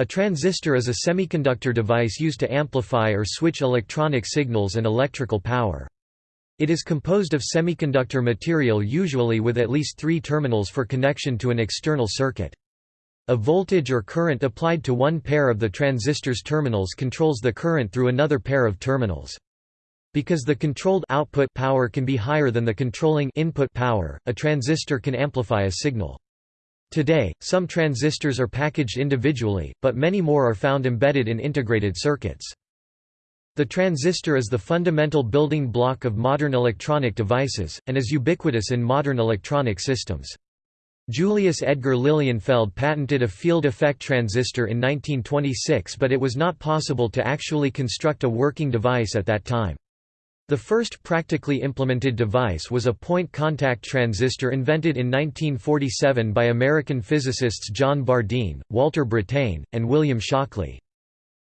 A transistor is a semiconductor device used to amplify or switch electronic signals and electrical power. It is composed of semiconductor material usually with at least three terminals for connection to an external circuit. A voltage or current applied to one pair of the transistor's terminals controls the current through another pair of terminals. Because the controlled output power can be higher than the controlling input power, a transistor can amplify a signal. Today, some transistors are packaged individually, but many more are found embedded in integrated circuits. The transistor is the fundamental building block of modern electronic devices, and is ubiquitous in modern electronic systems. Julius Edgar Lilienfeld patented a field effect transistor in 1926 but it was not possible to actually construct a working device at that time. The first practically implemented device was a point contact transistor invented in 1947 by American physicists John Bardeen, Walter Brattain, and William Shockley.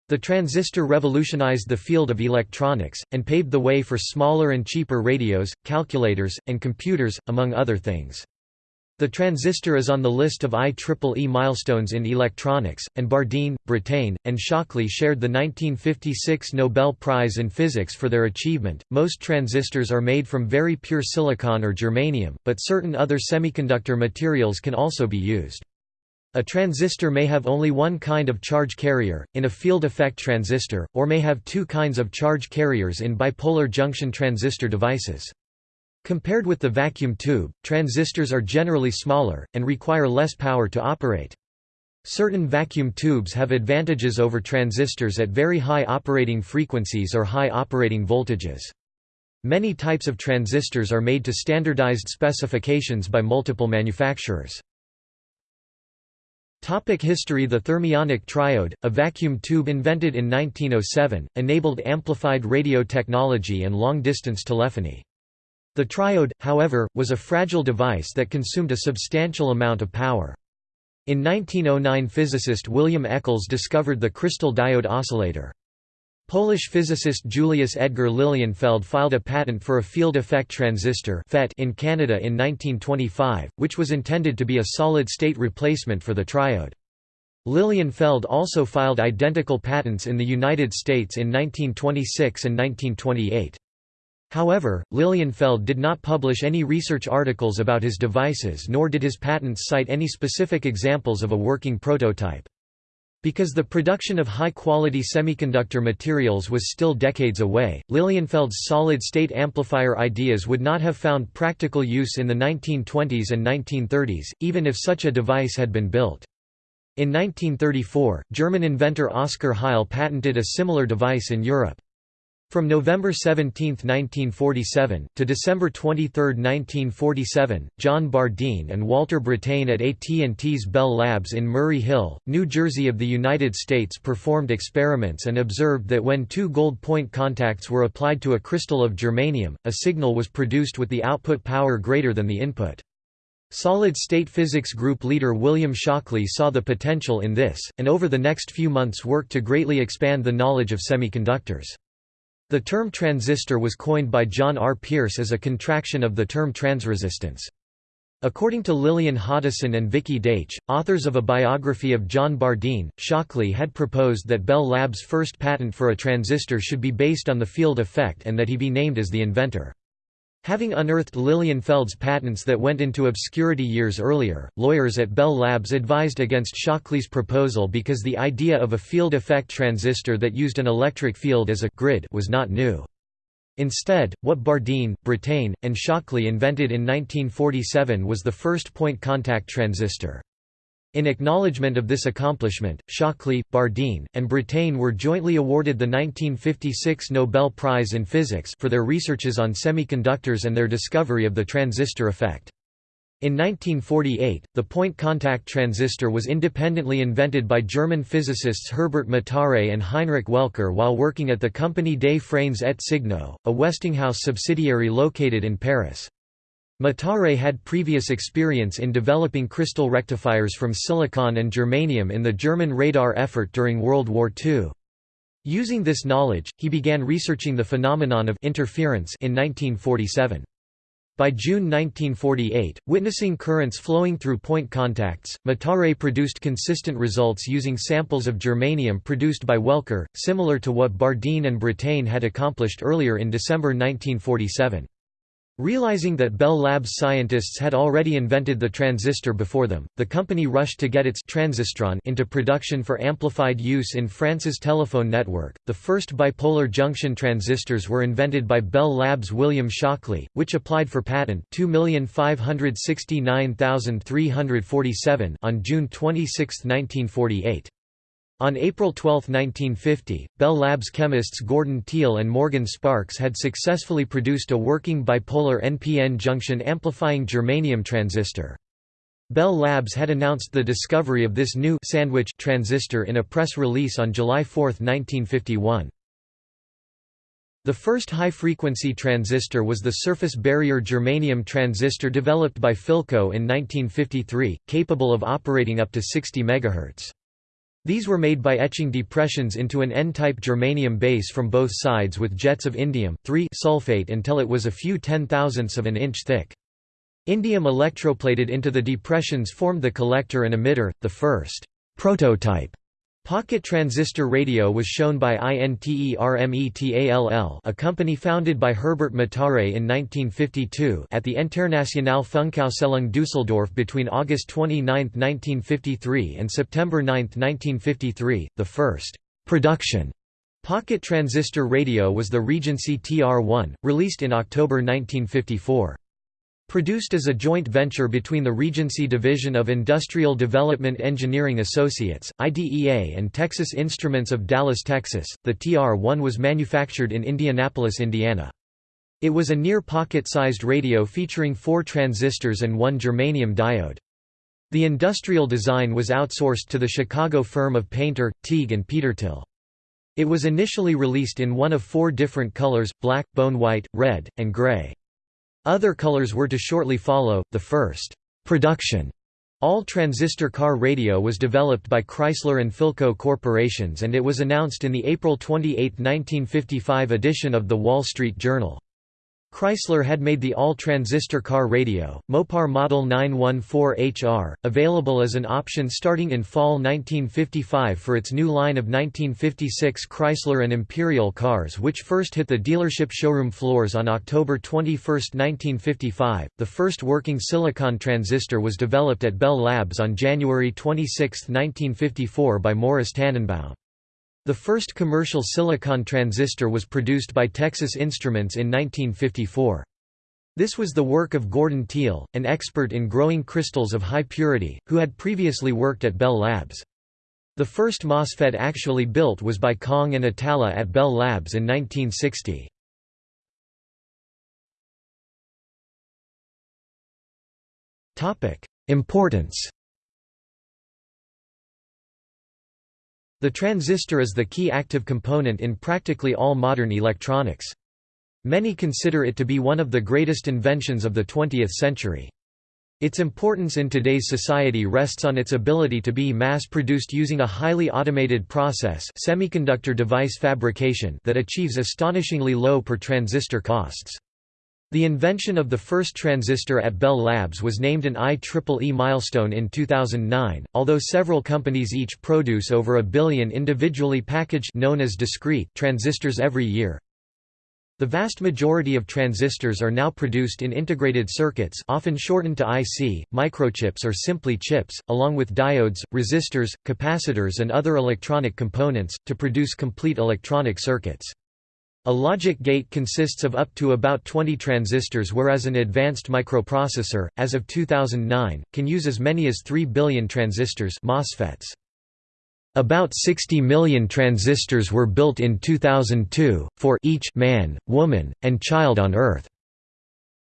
The transistor revolutionized the field of electronics, and paved the way for smaller and cheaper radios, calculators, and computers, among other things. The transistor is on the list of IEEE milestones in electronics, and Bardeen, Brattain, and Shockley shared the 1956 Nobel Prize in Physics for their achievement. Most transistors are made from very pure silicon or germanium, but certain other semiconductor materials can also be used. A transistor may have only one kind of charge carrier, in a field effect transistor, or may have two kinds of charge carriers in bipolar junction transistor devices. Compared with the vacuum tube, transistors are generally smaller, and require less power to operate. Certain vacuum tubes have advantages over transistors at very high operating frequencies or high operating voltages. Many types of transistors are made to standardized specifications by multiple manufacturers. Topic history The thermionic triode, a vacuum tube invented in 1907, enabled amplified radio technology and long-distance telephony. The triode, however, was a fragile device that consumed a substantial amount of power. In 1909 physicist William Eccles discovered the crystal diode oscillator. Polish physicist Julius Edgar Lilienfeld filed a patent for a field effect transistor in Canada in 1925, which was intended to be a solid-state replacement for the triode. Lilienfeld also filed identical patents in the United States in 1926 and 1928. However, Lilienfeld did not publish any research articles about his devices nor did his patents cite any specific examples of a working prototype. Because the production of high-quality semiconductor materials was still decades away, Lilienfeld's solid-state amplifier ideas would not have found practical use in the 1920s and 1930s, even if such a device had been built. In 1934, German inventor Oskar Heil patented a similar device in Europe. From November 17, 1947, to December 23, 1947, John Bardeen and Walter Brattain at AT&T's Bell Labs in Murray Hill, New Jersey of the United States performed experiments and observed that when two gold point contacts were applied to a crystal of germanium, a signal was produced with the output power greater than the input. Solid-state physics group leader William Shockley saw the potential in this, and over the next few months worked to greatly expand the knowledge of semiconductors. The term transistor was coined by John R. Pierce as a contraction of the term transresistance. According to Lillian Hoddeson and Vicky Daitch, authors of a biography of John Bardeen, Shockley had proposed that Bell Lab's first patent for a transistor should be based on the field effect and that he be named as the inventor. Having unearthed Lilienfeld's patents that went into obscurity years earlier, lawyers at Bell Labs advised against Shockley's proposal because the idea of a field effect transistor that used an electric field as a grid was not new. Instead, what Bardeen, Brattain, and Shockley invented in 1947 was the first point contact transistor. In acknowledgement of this accomplishment, Shockley, Bardeen, and Brattain were jointly awarded the 1956 Nobel Prize in Physics for their researches on semiconductors and their discovery of the transistor effect. In 1948, the point contact transistor was independently invented by German physicists Herbert Mataré and Heinrich Welker while working at the Compagnie des Freins et Signaux, a Westinghouse subsidiary located in Paris. Mataré had previous experience in developing crystal rectifiers from silicon and germanium in the German radar effort during World War II. Using this knowledge, he began researching the phenomenon of interference in 1947. By June 1948, witnessing currents flowing through point contacts, Mataré produced consistent results using samples of germanium produced by Welker, similar to what Bardeen and Brattain had accomplished earlier in December 1947. Realizing that Bell Labs scientists had already invented the transistor before them, the company rushed to get its transistron into production for amplified use in France's telephone network. The first bipolar junction transistors were invented by Bell Labs' William Shockley, which applied for patent 2569347 on June 26, 1948. On April 12, 1950, Bell Labs chemists Gordon Teal and Morgan Sparks had successfully produced a working bipolar NPN junction amplifying germanium transistor. Bell Labs had announced the discovery of this new sandwich transistor in a press release on July 4, 1951. The first high-frequency transistor was the surface barrier germanium transistor developed by Philco in 1953, capable of operating up to 60 MHz. These were made by etching depressions into an N-type germanium base from both sides with jets of indium sulfate until it was a few ten-thousandths of an inch thick. Indium electroplated into the depressions formed the collector and emitter, the first prototype Pocket transistor radio was shown by INTERMETALL a company founded by Herbert Mataré in 1952 at the Internationale Funkausstellung Düsseldorf between August 29, 1953 and September 9, 1953. The first production pocket transistor radio was the Regency TR-1, released in October 1954. Produced as a joint venture between the Regency Division of Industrial Development Engineering Associates, IDEA and Texas Instruments of Dallas, Texas, the TR-1 was manufactured in Indianapolis, Indiana. It was a near pocket-sized radio featuring four transistors and one germanium diode. The industrial design was outsourced to the Chicago firm of Painter, Teague and Petertil. It was initially released in one of four different colors, black, bone white, red, and gray. Other colors were to shortly follow. The first production all-transistor car radio was developed by Chrysler and Philco corporations and it was announced in the April 28, 1955 edition of The Wall Street Journal. Chrysler had made the all-transistor car radio, Mopar Model 914HR, available as an option starting in fall 1955 for its new line of 1956 Chrysler and Imperial cars which first hit the dealership showroom floors on October 21, 1955. The first working silicon transistor was developed at Bell Labs on January 26, 1954 by Morris Tannenbaum. The first commercial silicon transistor was produced by Texas Instruments in 1954. This was the work of Gordon Teal, an expert in growing crystals of high purity, who had previously worked at Bell Labs. The first MOSFET actually built was by Kahng and Atalla at Bell Labs in 1960. Importance The transistor is the key active component in practically all modern electronics. Many consider it to be one of the greatest inventions of the 20th century. Its importance in today's society rests on its ability to be mass-produced using a highly automated process semiconductor device fabrication that achieves astonishingly low per transistor costs. The invention of the first transistor at Bell Labs was named an IEEE milestone in 2009, although several companies each produce over a billion individually packaged known as discrete transistors every year. The vast majority of transistors are now produced in integrated circuits often shortened to IC, microchips or simply chips, along with diodes, resistors, capacitors and other electronic components, to produce complete electronic circuits. A logic gate consists of up to about 20 transistors whereas an advanced microprocessor, as of 2009, can use as many as 3 billion transistors MOSFETs. About 60 million transistors were built in 2002, for each man, woman, and child on Earth.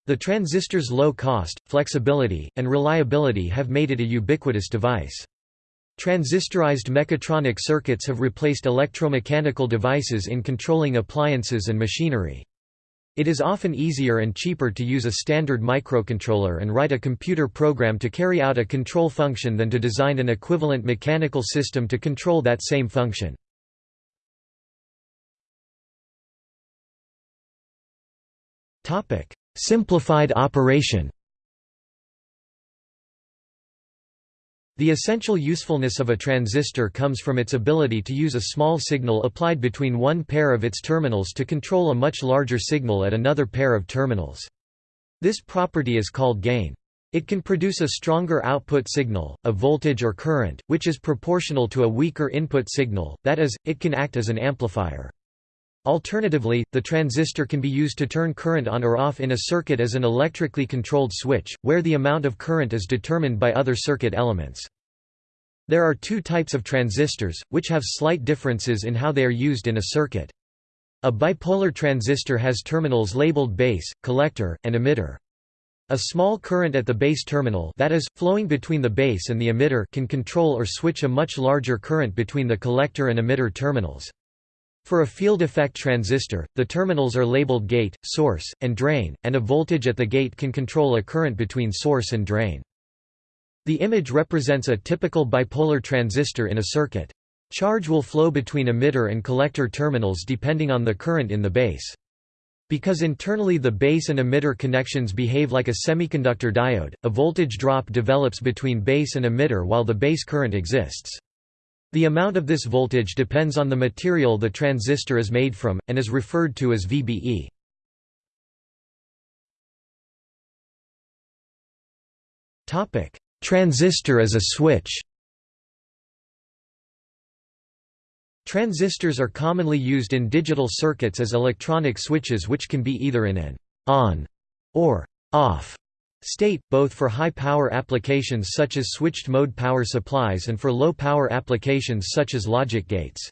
The transistor's low cost, flexibility, and reliability have made it a ubiquitous device. Transistorized mechatronic circuits have replaced electromechanical devices in controlling appliances and machinery. It is often easier and cheaper to use a standard microcontroller and write a computer program to carry out a control function than to design an equivalent mechanical system to control that same function. simplified operation The essential usefulness of a transistor comes from its ability to use a small signal applied between one pair of its terminals to control a much larger signal at another pair of terminals. This property is called gain. It can produce a stronger output signal, a voltage or current, which is proportional to a weaker input signal, that is, it can act as an amplifier. Alternatively, the transistor can be used to turn current on or off in a circuit as an electrically controlled switch, where the amount of current is determined by other circuit elements. There are two types of transistors, which have slight differences in how they are used in a circuit. A bipolar transistor has terminals labeled base, collector, and emitter. A small current at the base terminal that is, flowing between the base and the emitter can control or switch a much larger current between the collector and emitter terminals. For a field effect transistor, the terminals are labeled gate, source, and drain, and a voltage at the gate can control a current between source and drain. The image represents a typical bipolar transistor in a circuit. Charge will flow between emitter and collector terminals depending on the current in the base. Because internally the base and emitter connections behave like a semiconductor diode, a voltage drop develops between base and emitter while the base current exists. The amount of this voltage depends on the material the transistor is made from, and is referred to as VBE. Transistor as a switch Transistors are commonly used in digital circuits as electronic switches which can be either in an on or off state, both for high-power applications such as switched-mode power supplies and for low-power applications such as logic gates.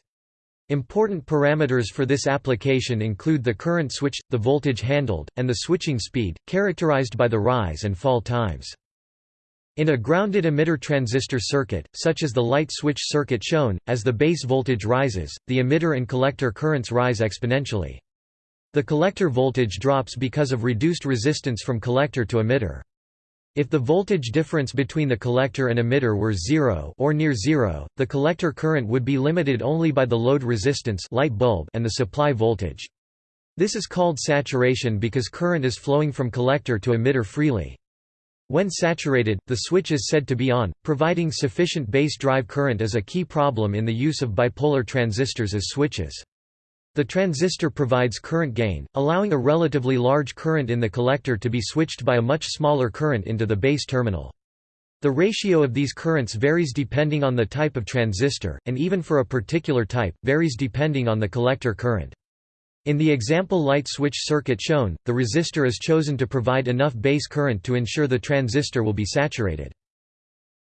Important parameters for this application include the current switched, the voltage handled, and the switching speed, characterized by the rise and fall times. In a grounded emitter transistor circuit, such as the light switch circuit shown, as the base voltage rises, the emitter and collector currents rise exponentially. The collector voltage drops because of reduced resistance from collector to emitter. If the voltage difference between the collector and emitter were zero or near zero, the collector current would be limited only by the load resistance light bulb and the supply voltage. This is called saturation because current is flowing from collector to emitter freely. When saturated, the switch is said to be on, providing sufficient base drive current is a key problem in the use of bipolar transistors as switches. The transistor provides current gain, allowing a relatively large current in the collector to be switched by a much smaller current into the base terminal. The ratio of these currents varies depending on the type of transistor, and even for a particular type, varies depending on the collector current. In the example light switch circuit shown, the resistor is chosen to provide enough base current to ensure the transistor will be saturated.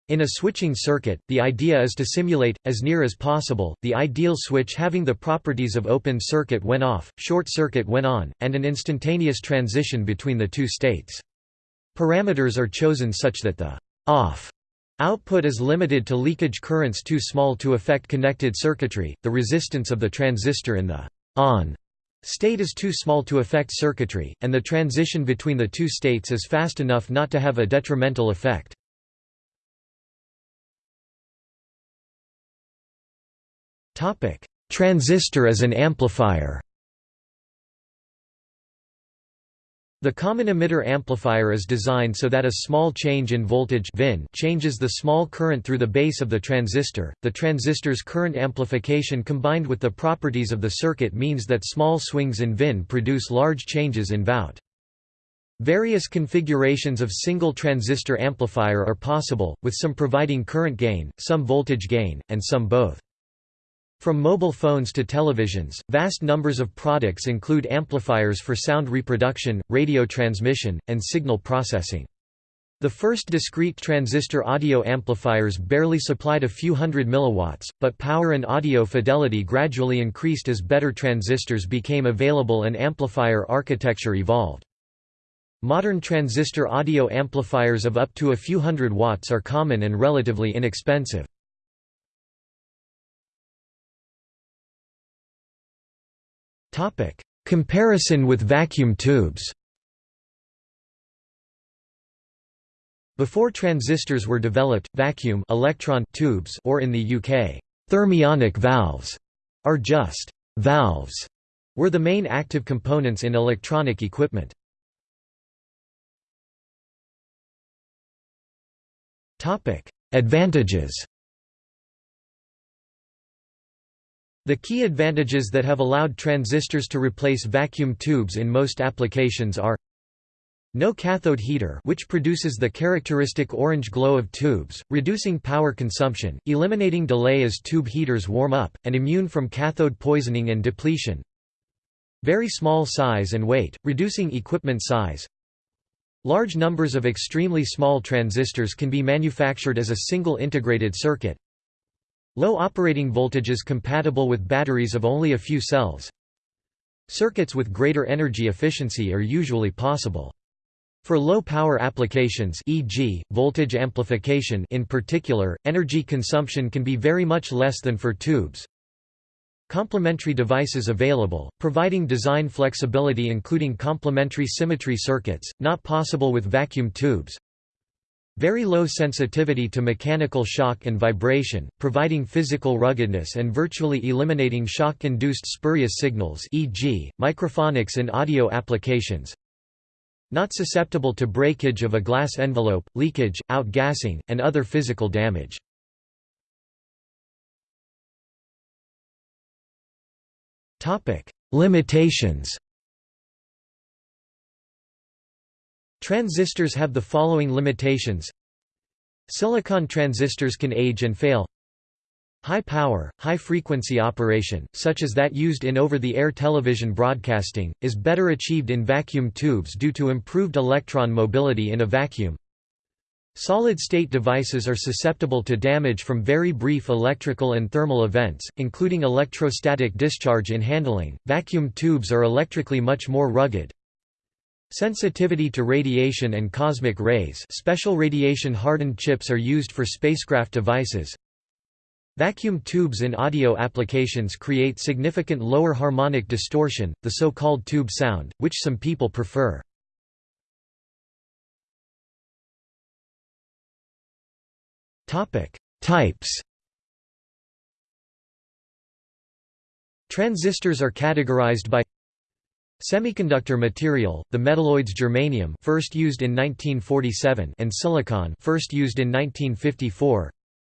In a switching circuit, the idea is to simulate, as near as possible, the ideal switch having the properties of open circuit when off, short circuit when on, and an instantaneous transition between the two states. Parameters are chosen such that the off output is limited to leakage currents too small to affect connected circuitry, the resistance of the transistor in the on State is too small to affect circuitry, and the transition between the two states is fast enough not to have a detrimental effect. Transistor as an amplifier The common emitter amplifier is designed so that a small change in voltage VIN changes the small current through the base of the transistor. The transistor's current amplification combined with the properties of the circuit means that small swings in VIN produce large changes in VOUT. Various configurations of single transistor amplifier are possible, with some providing current gain, some voltage gain, and some both. From mobile phones to televisions, vast numbers of products include amplifiers for sound reproduction, radio transmission, and signal processing. The first discrete transistor audio amplifiers barely supplied a few hundred milliwatts, but power and audio fidelity gradually increased as better transistors became available and amplifier architecture evolved. Modern transistor audio amplifiers of up to a few hundred watts are common and relatively inexpensive. Topic: Comparison with vacuum tubes. Before transistors were developed, vacuum electron tubes or in the UK, thermionic valves are just valves were the main active components in electronic equipment. Topic: Advantages The key advantages that have allowed transistors to replace vacuum tubes in most applications are no cathode heater which produces the characteristic orange glow of tubes, reducing power consumption, eliminating delay as tube heaters warm up, and immune from cathode poisoning and depletion. Very small size and weight, reducing equipment size. Large numbers of extremely small transistors can be manufactured as a single integrated circuit. Low operating voltages compatible with batteries of only a few cells. Circuits with greater energy efficiency are usually possible. For low-power applications e.g., voltage amplification in particular, energy consumption can be very much less than for tubes. Complementary devices available, providing design flexibility including complementary symmetry circuits, not possible with vacuum tubes. Very low sensitivity to mechanical shock and vibration, providing physical ruggedness and virtually eliminating shock-induced spurious signals e.g., microphonics in audio applications. Not susceptible to breakage of a glass envelope, leakage, outgassing, and other physical damage. Limitations Transistors have the following limitations Silicon transistors can age and fail High power, high frequency operation, such as that used in over-the-air television broadcasting, is better achieved in vacuum tubes due to improved electron mobility in a vacuum. Solid-state devices are susceptible to damage from very brief electrical and thermal events, including electrostatic discharge in handling. Vacuum tubes are electrically much more rugged, Sensitivity to radiation and cosmic rays special radiation-hardened chips are used for spacecraft devices. Vacuum tubes in audio applications create significant lower harmonic distortion, the so-called tube sound, which some people prefer. Types Transistors are categorized by Semiconductor material, the metalloids germanium first used in 1947 and silicon first used in 1954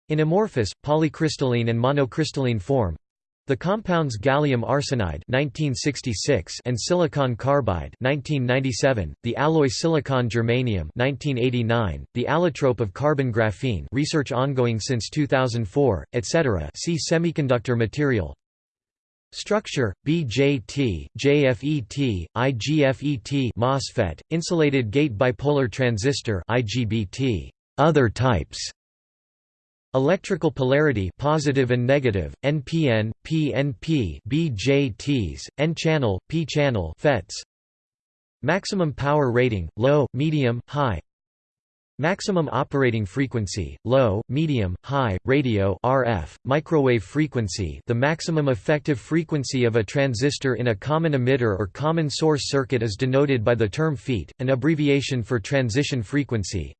in amorphous, polycrystalline and monocrystalline form the compounds gallium arsenide 1966 and silicon carbide 1997, the alloy silicon germanium 1989, the allotrope of carbon graphene research ongoing since 2004, etc. See semiconductor material. Structure: BJT, JFET, IGFET, MOSFET, insulated gate bipolar transistor IGBT. Other types. Electrical polarity positive and negative, NPN, PNP, BJTs, N-channel, P-channel FETs. Maximum power rating: low, medium, high. Maximum operating frequency, low, medium, high, radio RF, microwave frequency the maximum effective frequency of a transistor in a common emitter or common source circuit is denoted by the term feet, an abbreviation for transition frequency.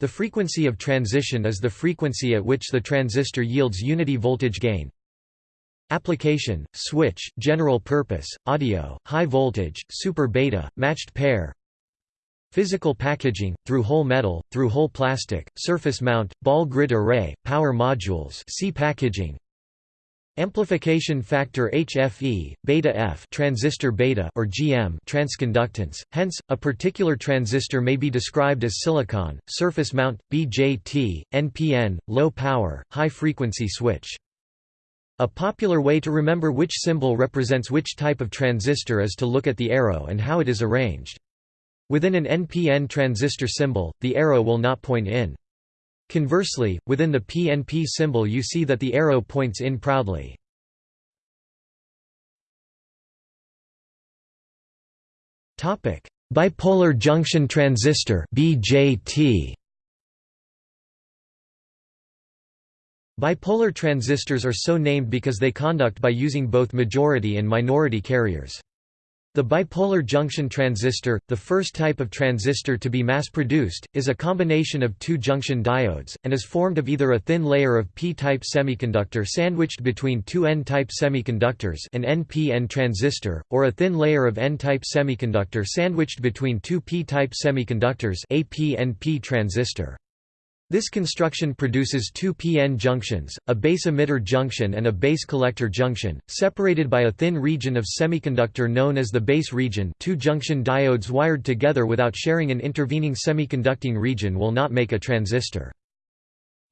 The frequency of transition is the frequency at which the transistor yields unity voltage gain. Application, switch, general purpose, audio, high voltage, super beta, matched pair, Physical packaging, through-hole metal, through-hole plastic, surface mount, ball grid array, power modules see packaging. Amplification factor HFE, beta F transistor beta or GM transconductance, hence, a particular transistor may be described as silicon, surface mount, BJT, NPN, low power, high frequency switch. A popular way to remember which symbol represents which type of transistor is to look at the arrow and how it is arranged. Within an NPN transistor symbol, the arrow will not point in. Conversely, within the PNP symbol you see that the arrow points in proudly. Bipolar junction transistor BJT Bipolar transistors are so named because they conduct by using both majority and minority carriers. The bipolar junction transistor, the first type of transistor to be mass-produced, is a combination of two junction diodes, and is formed of either a thin layer of p-type semiconductor sandwiched between two n-type semiconductors an NPN transistor, or a thin layer of n-type semiconductor sandwiched between two p-type semiconductors a PNP transistor. This construction produces two p-n junctions, a base emitter junction and a base collector junction, separated by a thin region of semiconductor known as the base region two junction diodes wired together without sharing an intervening semiconducting region will not make a transistor.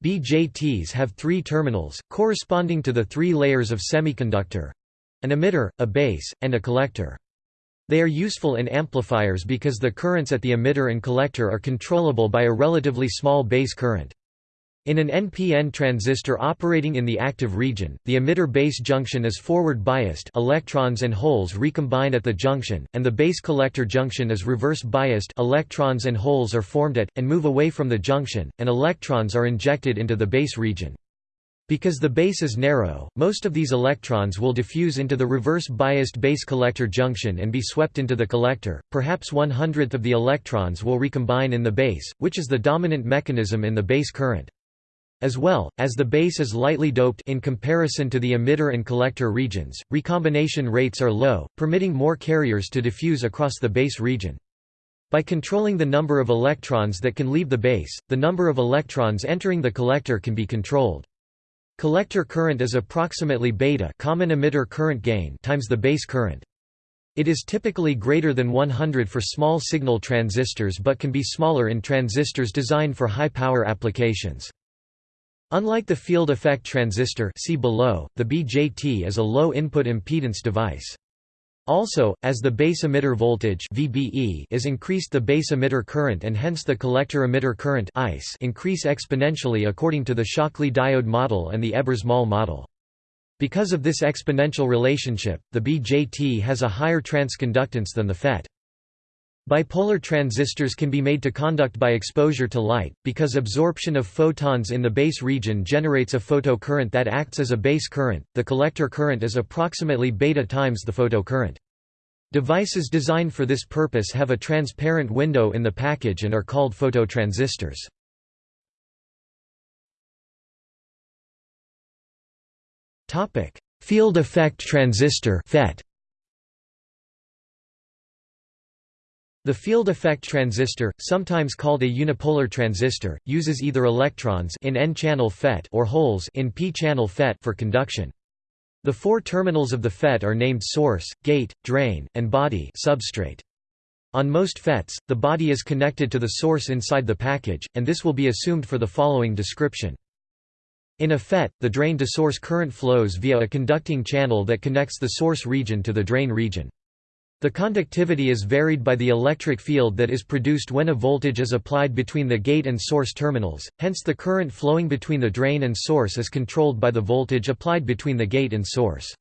BJTs have three terminals, corresponding to the three layers of semiconductor—an emitter, a base, and a collector. They are useful in amplifiers because the currents at the emitter and collector are controllable by a relatively small base current. In an NPN transistor operating in the active region, the emitter base junction is forward biased electrons and holes recombine at the junction, and the base collector junction is reverse biased electrons and holes are formed at, and move away from the junction, and electrons are injected into the base region. Because the base is narrow, most of these electrons will diffuse into the reverse-biased base collector junction and be swept into the collector. Perhaps one hundredth of the electrons will recombine in the base, which is the dominant mechanism in the base current. As well, as the base is lightly doped in comparison to the emitter and collector regions, recombination rates are low, permitting more carriers to diffuse across the base region. By controlling the number of electrons that can leave the base, the number of electrons entering the collector can be controlled. Collector current is approximately beta common emitter current gain times the base current. It is typically greater than 100 for small signal transistors but can be smaller in transistors designed for high power applications. Unlike the field effect transistor see below, the BJT is a low input impedance device. Also, as the base emitter voltage VBE is increased the base emitter current and hence the collector emitter current ICE increase exponentially according to the Shockley diode model and the Ebers-Moll model. Because of this exponential relationship, the BJT has a higher transconductance than the FET. Bipolar transistors can be made to conduct by exposure to light, because absorption of photons in the base region generates a photocurrent that acts as a base current. The collector current is approximately beta times the photocurrent. Devices designed for this purpose have a transparent window in the package and are called phototransistors. Topic: Field effect transistor (FET). The field effect transistor, sometimes called a unipolar transistor, uses either electrons in n-channel FET or holes in p-channel FET for conduction. The four terminals of the FET are named source, gate, drain, and body substrate. On most FETs, the body is connected to the source inside the package, and this will be assumed for the following description. In a FET, the drain-to-source current flows via a conducting channel that connects the source region to the drain region. The conductivity is varied by the electric field that is produced when a voltage is applied between the gate and source terminals, hence the current flowing between the drain and source is controlled by the voltage applied between the gate and source.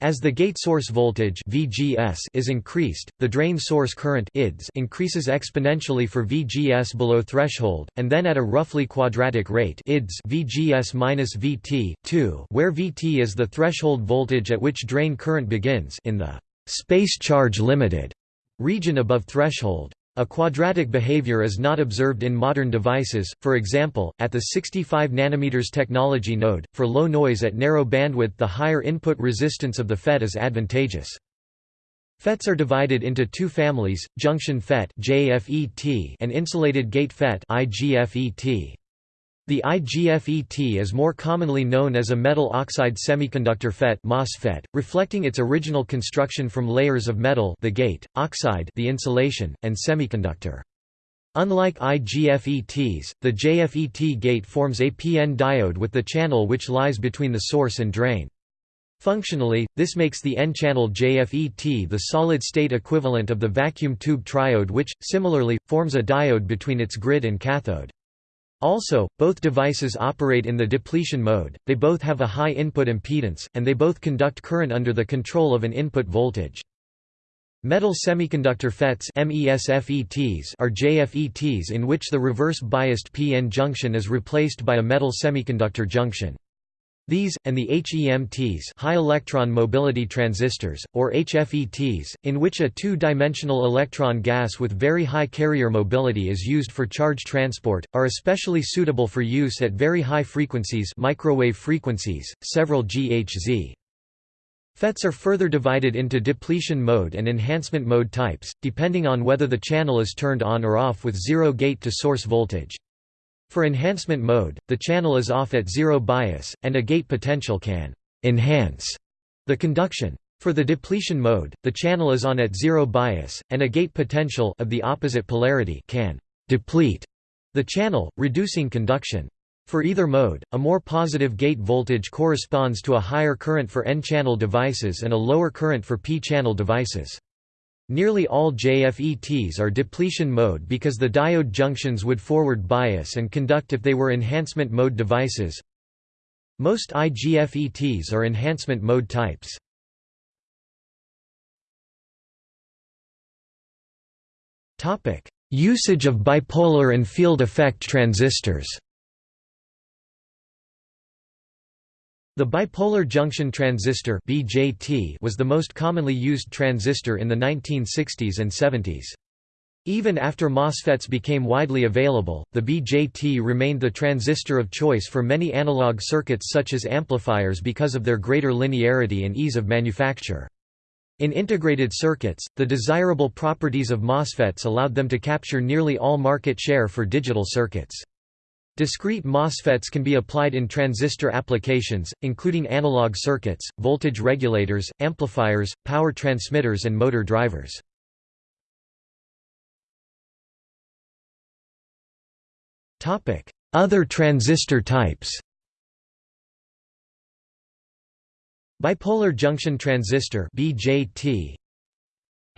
As the gate source voltage VGS is increased, the drain source current IDS increases exponentially for VGS below threshold, and then at a roughly quadratic rate IDS VGS VT 2, where VT is the threshold voltage at which drain current begins in the space charge limited region above threshold. A quadratic behavior is not observed in modern devices, for example, at the 65 nm technology node, for low noise at narrow bandwidth the higher input resistance of the FET is advantageous. FETs are divided into two families, junction FET and insulated gate FET the IGFET is more commonly known as a metal oxide semiconductor FET MOSFET, reflecting its original construction from layers of metal the gate, oxide the insulation, and semiconductor. Unlike IGFETs, the JFET gate forms a PN diode with the channel which lies between the source and drain. Functionally, this makes the N-channel JFET the solid-state equivalent of the vacuum tube triode which, similarly, forms a diode between its grid and cathode. Also, both devices operate in the depletion mode, they both have a high input impedance, and they both conduct current under the control of an input voltage. Metal semiconductor FETs are JFETs in which the reverse-biased p-n junction is replaced by a metal semiconductor junction. These, and the HEMTs high electron mobility transistors, or HFETs, in which a two-dimensional electron gas with very high carrier mobility is used for charge transport, are especially suitable for use at very high frequencies microwave frequencies, several GHz. FETs are further divided into depletion mode and enhancement mode types, depending on whether the channel is turned on or off with zero gate to source voltage. For enhancement mode, the channel is off at zero bias, and a gate potential can «enhance» the conduction. For the depletion mode, the channel is on at zero bias, and a gate potential of the opposite polarity can «deplete» the channel, reducing conduction. For either mode, a more positive gate voltage corresponds to a higher current for N-channel devices and a lower current for P-channel devices. Nearly all JFETs are depletion mode because the diode junctions would forward bias and conduct if they were enhancement mode devices. Most IGFETs are enhancement mode types. Usage of bipolar and field effect transistors The bipolar junction transistor (BJT) was the most commonly used transistor in the 1960s and 70s. Even after MOSFETs became widely available, the BJT remained the transistor of choice for many analog circuits such as amplifiers because of their greater linearity and ease of manufacture. In integrated circuits, the desirable properties of MOSFETs allowed them to capture nearly all market share for digital circuits. Discrete MOSFETs can be applied in transistor applications, including analog circuits, voltage regulators, amplifiers, power transmitters and motor drivers. Other transistor types Bipolar junction transistor BJT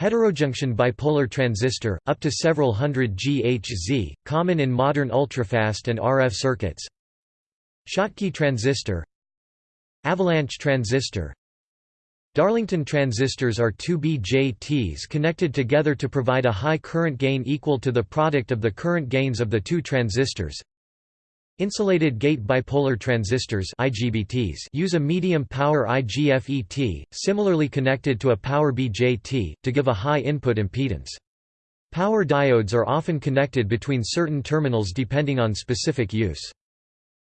Heterojunction bipolar transistor, up to several hundred GHz, common in modern ultrafast and RF circuits. Schottky transistor Avalanche transistor. Darlington transistors are two BJTs connected together to provide a high current gain equal to the product of the current gains of the two transistors Insulated gate bipolar transistors IGBTs use a medium power IGFET, similarly connected to a power BJT, to give a high input impedance. Power diodes are often connected between certain terminals depending on specific use.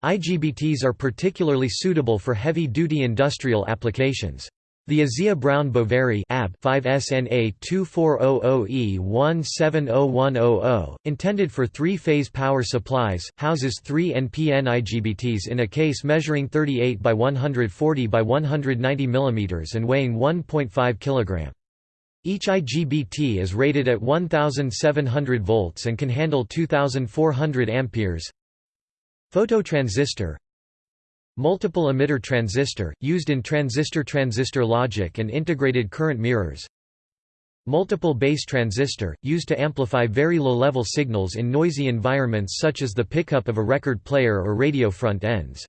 IGBTs are particularly suitable for heavy-duty industrial applications. The Asea Brown Boveri AB 5SNA 2400E170100, intended for three-phase power supplies, houses three NPN IGBTs in a case measuring 38 by 140 by 190 mm and weighing 1.5 kg. Each IGBT is rated at 1700 volts and can handle 2400 amperes. Phototransistor Multiple emitter transistor, used in transistor-transistor logic and integrated current mirrors Multiple base transistor, used to amplify very low-level signals in noisy environments such as the pickup of a record player or radio front ends.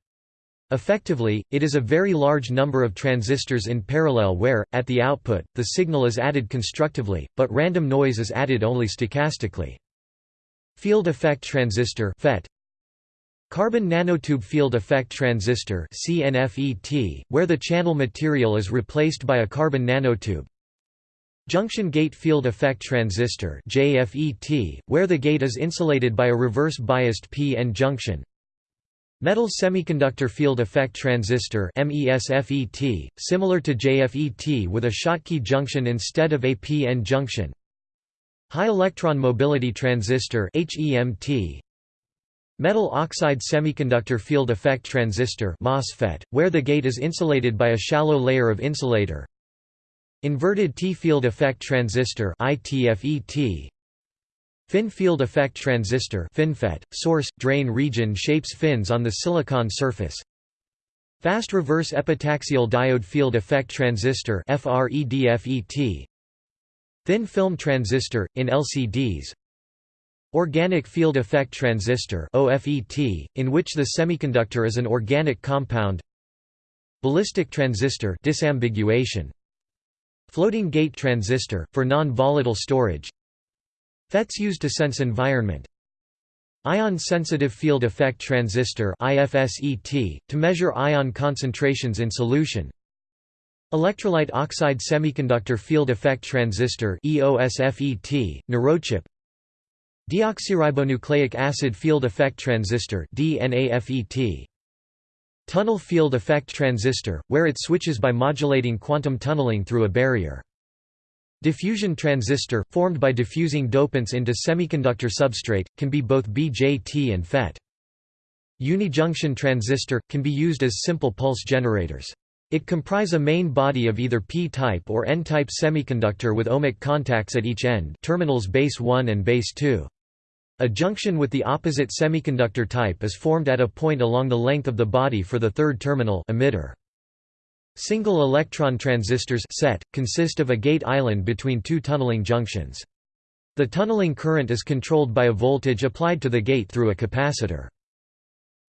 Effectively, it is a very large number of transistors in parallel where, at the output, the signal is added constructively, but random noise is added only stochastically. Field effect transistor FET, Carbon nanotube field effect transistor CNFET, where the channel material is replaced by a carbon nanotube. Junction gate field effect transistor JFET, where the gate is insulated by a reverse biased p-n junction. Metal semiconductor field effect transistor MESFET, similar to JFET with a Schottky junction instead of a p-n junction. High electron mobility transistor HEMT, Metal oxide semiconductor field effect transistor MOSFET, where the gate is insulated by a shallow layer of insulator. Inverted T field effect transistor ITFET. Fin field effect transistor FinFET, source, drain region shapes fins on the silicon surface. Fast reverse epitaxial diode field effect transistor FREDFET. Thin film transistor, in LCDs, Organic field effect transistor OFET, in which the semiconductor is an organic compound. Ballistic transistor disambiguation. Floating gate transistor, for non-volatile storage. FETs used to sense environment. Ion-sensitive field effect transistor ISFET, to measure ion concentrations in solution. Electrolyte oxide semiconductor field effect transistor EOSFET, neurochip Deoxyribonucleic acid field effect transistor. Tunnel field effect transistor, where it switches by modulating quantum tunneling through a barrier. Diffusion transistor, formed by diffusing dopants into semiconductor substrate, can be both BJT and FET. unijunction transistor, can be used as simple pulse generators. It comprise a main body of either p-type or n-type semiconductor with ohmic contacts at each end terminals base 1 and base 2. A junction with the opposite semiconductor type is formed at a point along the length of the body for the third terminal emitter. Single electron transistors set, consist of a gate island between two tunneling junctions. The tunneling current is controlled by a voltage applied to the gate through a capacitor.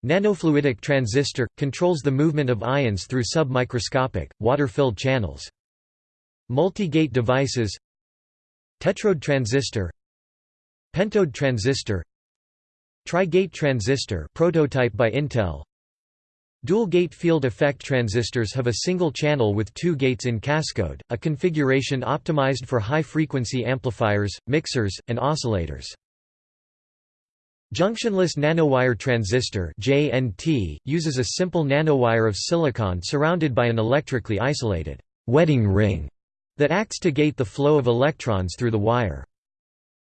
Nanofluidic transistor – controls the movement of ions through submicroscopic, water-filled channels. Multi-gate devices Tetrode transistor Pentode transistor Tri-gate transistor prototype by Intel Dual-gate field effect transistors have a single channel with two gates in cascode, a configuration optimized for high-frequency amplifiers, mixers, and oscillators. Junctionless nanowire transistor JNT, uses a simple nanowire of silicon surrounded by an electrically isolated wedding ring that acts to gate the flow of electrons through the wire.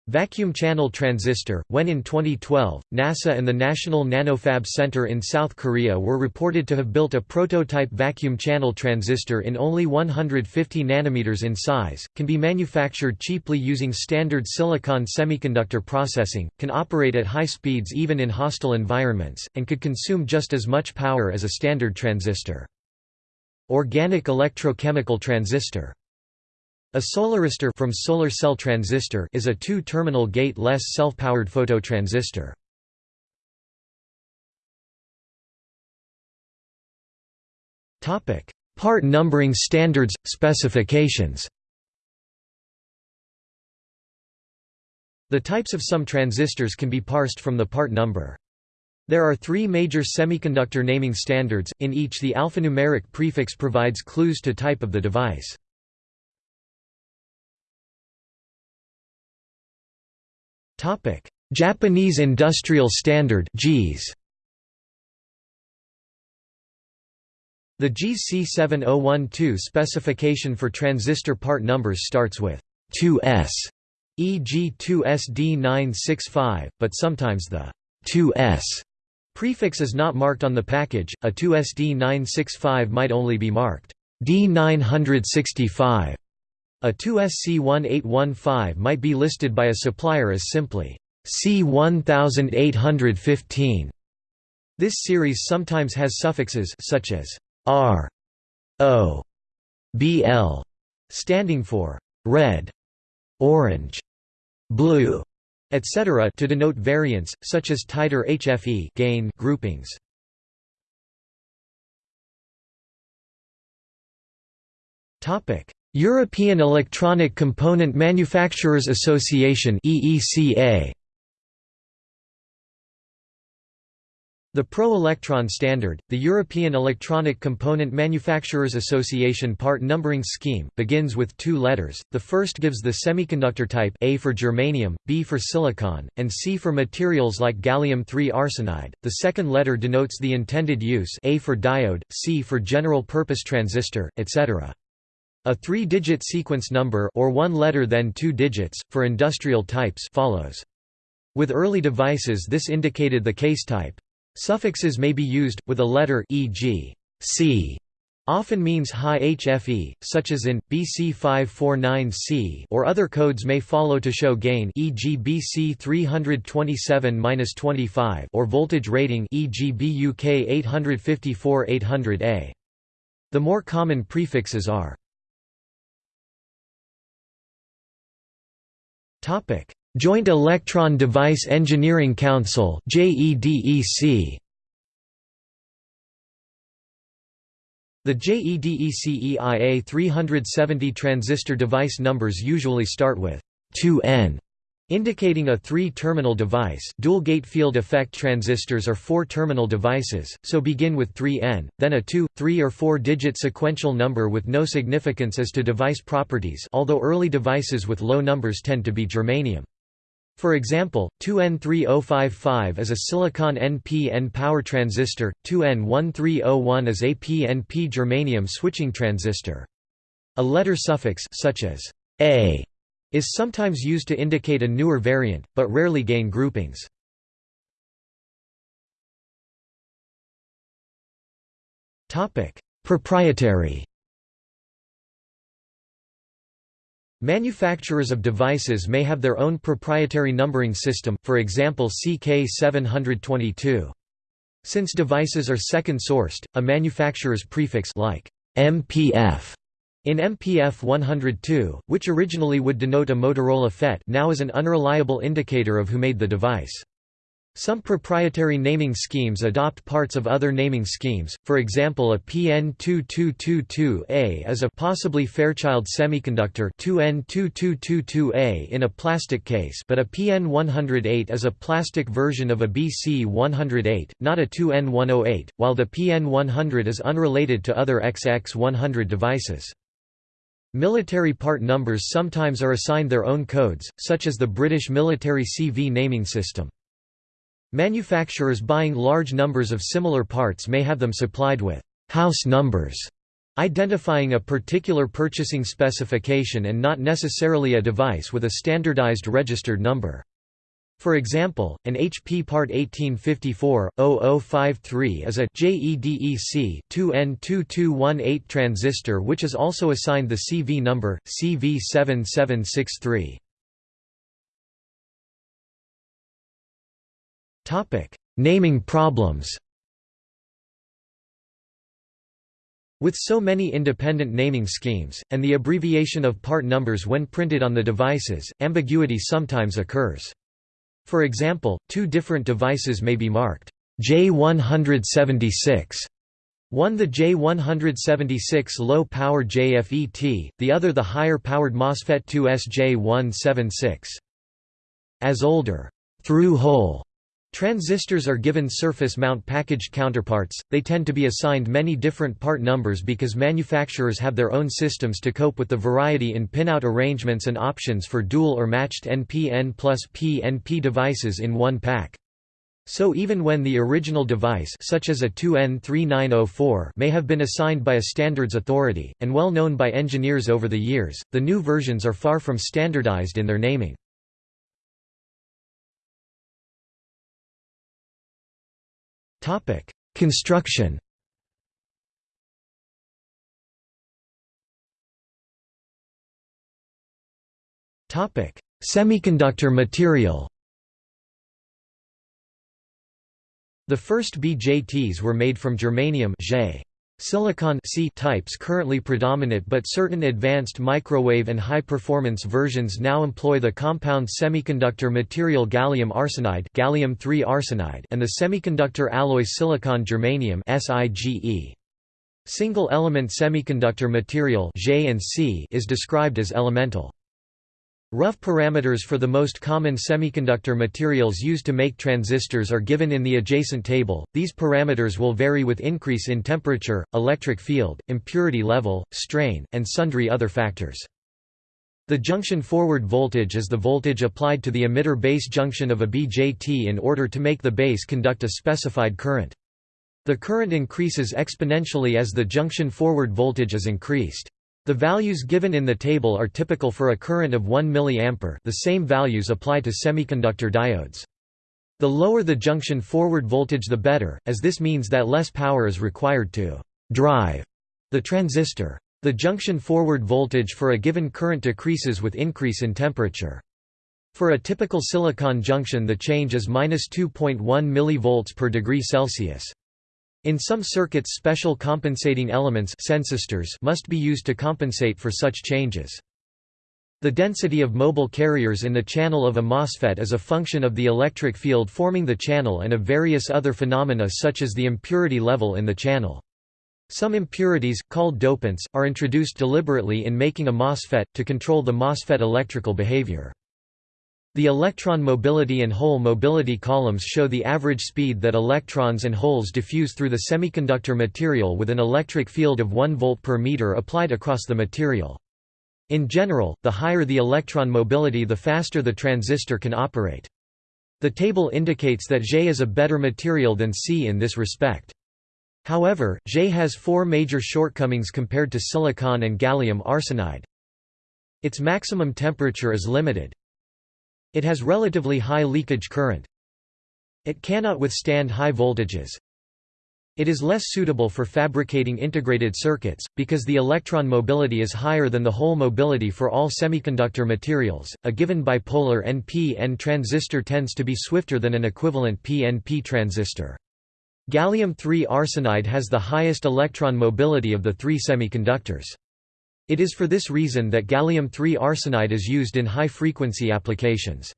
Vacuum channel transistor When in 2012, NASA and the National Nanofab Center in South Korea were reported to have built a prototype vacuum channel transistor in only 150 nanometers in size, can be manufactured cheaply using standard silicon semiconductor processing, can operate at high speeds even in hostile environments, and could consume just as much power as a standard transistor. Organic electrochemical transistor a solaristor from solar cell transistor is a two-terminal gate-less self-powered phototransistor. Topic: Part numbering standards specifications. The types of some transistors can be parsed from the part number. There are three major semiconductor naming standards, in each the alphanumeric prefix provides clues to type of the device. Topic: Japanese Industrial Standard (JIS). The JIS C7012 specification for transistor part numbers starts with 2S, e.g. 2SD965, but sometimes the 2S prefix is not marked on the package. A 2SD965 might only be marked D965 a 2SC1815 might be listed by a supplier as simply C1815. This series sometimes has suffixes such as R, O, BL, standing for red, orange, blue, etc. to denote variants, such as tighter HFE gain groupings. Topic: European Electronic Component Manufacturers Association The Pro-Electron standard, the European Electronic Component Manufacturers Association part numbering scheme, begins with two letters, the first gives the semiconductor type A for germanium, B for silicon, and C for materials like gallium-3 arsenide, the second letter denotes the intended use A for diode, C for general-purpose transistor, etc. A three-digit sequence number or one letter then two digits, for industrial types follows. With early devices this indicated the case type. Suffixes may be used, with a letter e.g. C often means high HFE, such as in, BC549C or other codes may follow to show gain e.g. BC327-25 or voltage rating e.g. BUK 854-800A. The more common prefixes are Topic: Joint Electron Device Engineering Council (JEDEC). The JEDEC EIA 370 transistor device numbers usually start with 2N Indicating a three-terminal device dual-gate field effect transistors are four-terminal devices, so begin with 3N, then a 2, 3 or 4-digit sequential number with no significance as to device properties although early devices with low numbers tend to be germanium. For example, 2N3055 is a silicon NP-N power transistor, 2N1301 is a PNP germanium switching transistor. A letter suffix such as A is sometimes used to indicate a newer variant, but rarely gain groupings. Proprietary Manufacturers of devices may have their own proprietary numbering system, for example CK722. Since devices are second-sourced, a manufacturer's prefix like MPF in MPF 102, which originally would denote a Motorola FET now is an unreliable indicator of who made the device. Some proprietary naming schemes adopt parts of other naming schemes, for example a PN2222A is a possibly Fairchild semiconductor 2N2222A in a plastic case but a PN108 is a plastic version of a BC108, not a 2N108, while the PN100 is unrelated to other XX100 devices. Military part numbers sometimes are assigned their own codes, such as the British military CV naming system. Manufacturers buying large numbers of similar parts may have them supplied with house numbers, identifying a particular purchasing specification and not necessarily a device with a standardized registered number. For example, an HP Part 1854-0053 is a JEDEC 2N2218 transistor which is also assigned the CV number, CV7763. Naming problems With so many independent naming schemes, and the abbreviation of part numbers when printed on the devices, ambiguity sometimes occurs. For example, two different devices may be marked J176, one the J176 low-power JFET, the other the higher-powered MOSFET 2SJ176. As older through-hole Transistors are given surface mount packaged counterparts, they tend to be assigned many different part numbers because manufacturers have their own systems to cope with the variety in pinout arrangements and options for dual or matched NPN plus PNP devices in one pack. So even when the original device such as a 2N3904 may have been assigned by a standards authority, and well known by engineers over the years, the new versions are far from standardized in their naming. Topic: Construction. Topic: Semiconductor material. The first BJTs were made from germanium Silicon C types currently predominate but certain advanced microwave and high-performance versions now employ the compound semiconductor material gallium arsenide, gallium arsenide and the semiconductor alloy silicon germanium SIGE. Single-element semiconductor material is described as elemental. Rough parameters for the most common semiconductor materials used to make transistors are given in the adjacent table. These parameters will vary with increase in temperature, electric field, impurity level, strain, and sundry other factors. The junction forward voltage is the voltage applied to the emitter base junction of a BJT in order to make the base conduct a specified current. The current increases exponentially as the junction forward voltage is increased. The values given in the table are typical for a current of 1 mA the same values apply to semiconductor diodes. The lower the junction forward voltage the better, as this means that less power is required to «drive» the transistor. The junction forward voltage for a given current decreases with increase in temperature. For a typical silicon junction the change is minus 2.1 mV per degree Celsius. In some circuits special compensating elements must be used to compensate for such changes. The density of mobile carriers in the channel of a MOSFET is a function of the electric field forming the channel and of various other phenomena such as the impurity level in the channel. Some impurities, called dopants, are introduced deliberately in making a MOSFET, to control the MOSFET electrical behavior. The electron mobility and hole mobility columns show the average speed that electrons and holes diffuse through the semiconductor material with an electric field of 1 volt per meter applied across the material. In general, the higher the electron mobility the faster the transistor can operate. The table indicates that J is a better material than C in this respect. However, J has four major shortcomings compared to silicon and gallium arsenide. Its maximum temperature is limited, it has relatively high leakage current. It cannot withstand high voltages. It is less suitable for fabricating integrated circuits, because the electron mobility is higher than the hole mobility for all semiconductor materials. A given bipolar NP-N transistor tends to be swifter than an equivalent PNP transistor. Gallium-3 arsenide has the highest electron mobility of the three semiconductors. It is for this reason that gallium-3 arsenide is used in high-frequency applications.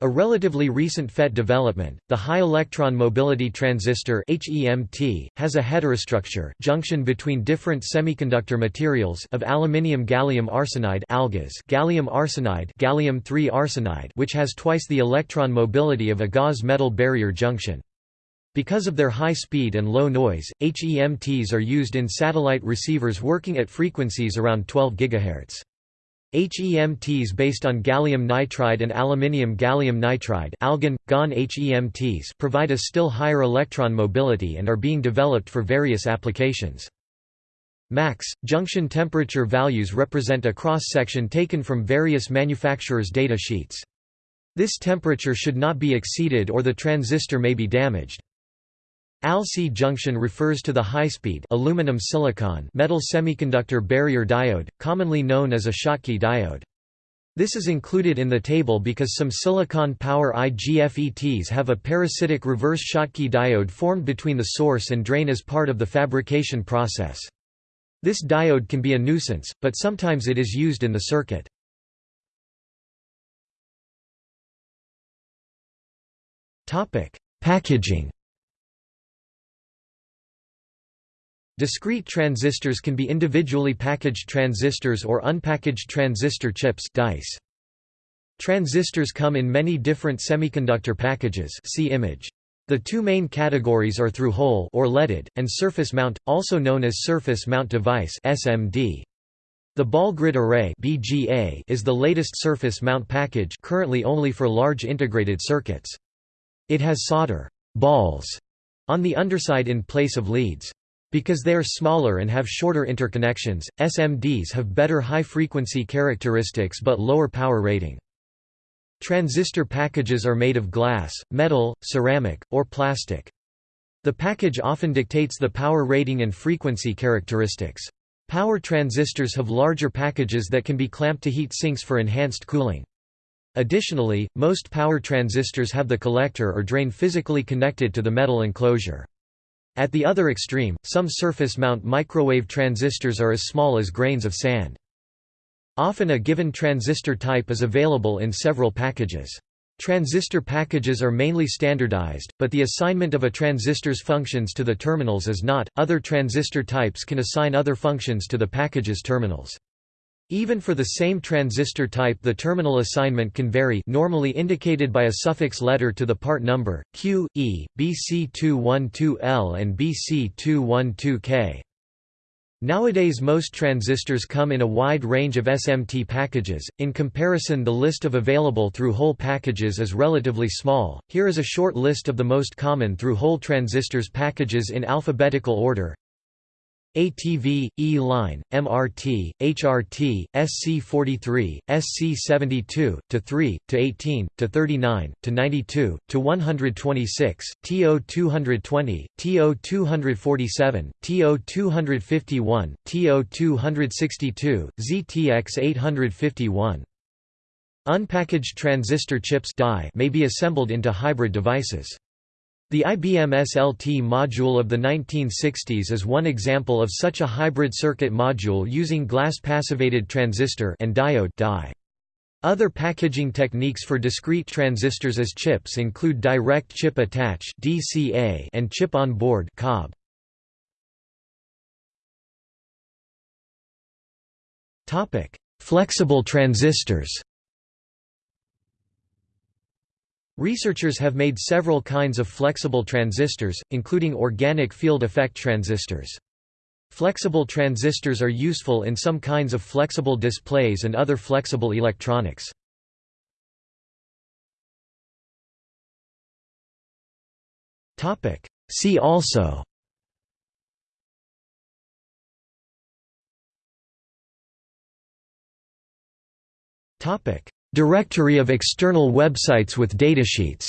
A relatively recent FET development, the high electron mobility transistor HEMT, has a heterostructure junction between different semiconductor materials of aluminium gallium arsenide AlGaAs gallium arsenide (gallium-3 arsenide which has twice the electron mobility of a GaAs metal barrier junction. Because of their high speed and low noise, HEMTs are used in satellite receivers working at frequencies around 12 GHz. HEMTs based on gallium nitride and aluminium gallium nitride AlGaN, GaN HEMTs provide a still higher electron mobility and are being developed for various applications. Max, junction temperature values represent a cross-section taken from various manufacturers' data sheets. This temperature should not be exceeded or the transistor may be damaged. ALC junction refers to the high-speed aluminum silicon metal semiconductor barrier diode, commonly known as a Schottky diode. This is included in the table because some silicon power IGFETs have a parasitic reverse Schottky diode formed between the source and drain as part of the fabrication process. This diode can be a nuisance, but sometimes it is used in the circuit. Packaging Discrete transistors can be individually packaged transistors or unpackaged transistor chips dice. Transistors come in many different semiconductor packages see image. The two main categories are through-hole or leaded, and surface mount, also known as surface mount device SMD. The ball grid array BGA is the latest surface mount package currently only for large integrated circuits. It has solder balls on the underside in place of leads. Because they are smaller and have shorter interconnections, SMDs have better high-frequency characteristics but lower power rating. Transistor packages are made of glass, metal, ceramic, or plastic. The package often dictates the power rating and frequency characteristics. Power transistors have larger packages that can be clamped to heat sinks for enhanced cooling. Additionally, most power transistors have the collector or drain physically connected to the metal enclosure. At the other extreme, some surface mount microwave transistors are as small as grains of sand. Often a given transistor type is available in several packages. Transistor packages are mainly standardized, but the assignment of a transistor's functions to the terminals is not. Other transistor types can assign other functions to the package's terminals. Even for the same transistor type the terminal assignment can vary normally indicated by a suffix letter to the part number, Q, E, BC212L and BC212K. Nowadays most transistors come in a wide range of SMT packages, in comparison the list of available through-hole packages is relatively small, here is a short list of the most common through-hole transistors packages in alphabetical order ATV, E-line, MRT, HRT, SC43, SC72, to 3, to 18, to 39, to 92, to 126, TO220, TO247, TO251, TO262, ZTX851. Unpackaged transistor chips may be assembled into hybrid devices. The IBM SLT module of the 1960s is one example of such a hybrid circuit module using glass passivated transistor and diode die. Other packaging techniques for discrete transistors as chips include direct chip attach (DCA) and chip on board (COB). Topic: Flexible transistors. Researchers have made several kinds of flexible transistors, including organic field effect transistors. Flexible transistors are useful in some kinds of flexible displays and other flexible electronics. See also Topic Directory of external websites with datasheets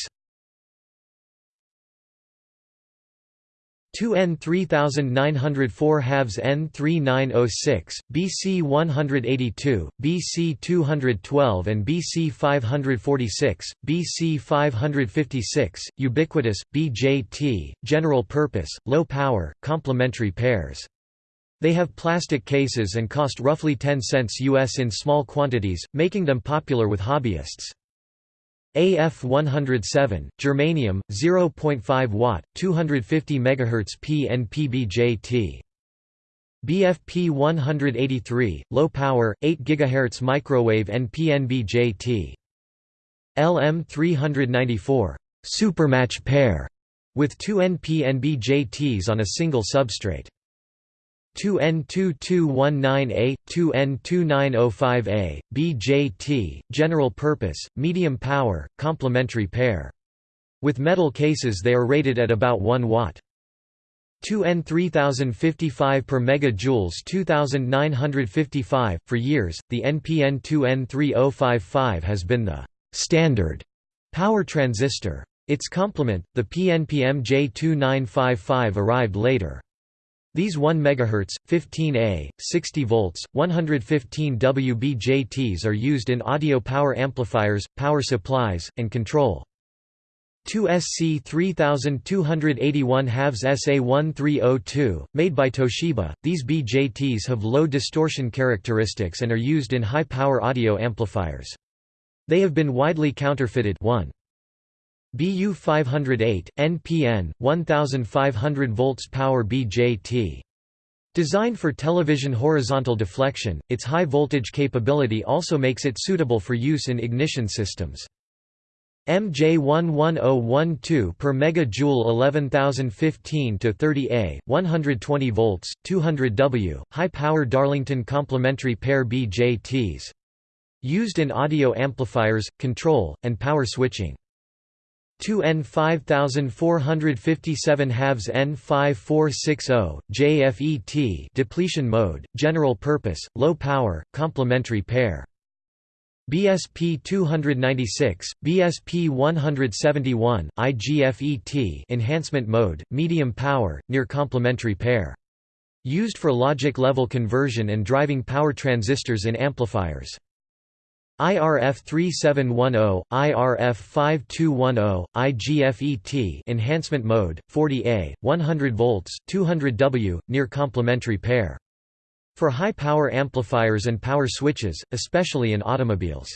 2N 3904 halves N 3906, BC 182, BC 212 and BC 546, BC 556, ubiquitous, BJT, general purpose, low power, complementary pairs. They have plastic cases and cost roughly 10 cents US in small quantities, making them popular with hobbyists. AF 107, germanium, 0.5 watt, 250 MHz PNPBJT. BFP 183, low power, 8 GHz microwave NPNBJT. LM 394, supermatch pair, with two NPNBJTs on a single substrate. 2N2219A, 2N2905A, BJT, general purpose, medium power, complementary pair. With metal cases they are rated at about 1 watt. 2N 3055 per megajoules 2955 for years the NPN 2N 3055 has been the standard power transistor its complement the PNPM J2955 arrived later these 1 MHz, 15A, 60 volts, 115 WBJTs are used in audio power amplifiers, power supplies, and control. 2SC 3281 halves SA1302, made by Toshiba, these BJTs have low distortion characteristics and are used in high-power audio amplifiers. They have been widely counterfeited 1. BU 508, NPN, 1500 volts power BJT. Designed for television horizontal deflection, its high voltage capability also makes it suitable for use in ignition systems. MJ11012 per megajoule 11015 to 30A, 120 volts, 200 W, high power Darlington complementary pair BJTs. Used in audio amplifiers, control, and power switching. 2N 5457 halves N 5460, JFET depletion mode, general purpose, low power, complementary pair. BSP 296, BSP 171, IGFET enhancement mode, medium power, near complementary pair. Used for logic level conversion and driving power transistors in amplifiers. IRF 3710, IRF 5210, IGFET enhancement mode, 40A, 100 volts, 200 W, near complementary pair. For high-power amplifiers and power switches, especially in automobiles.